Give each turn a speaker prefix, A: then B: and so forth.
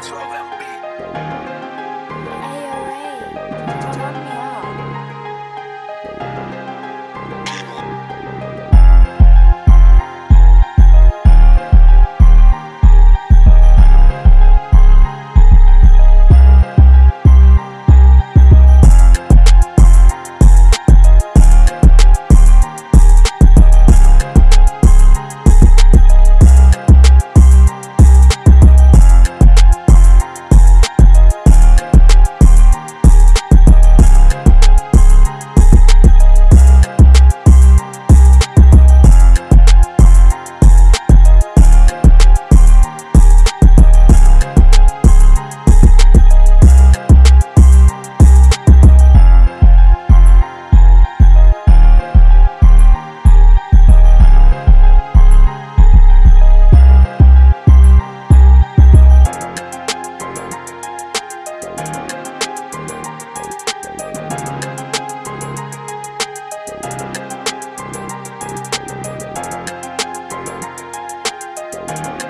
A: That's what I'm.
B: You.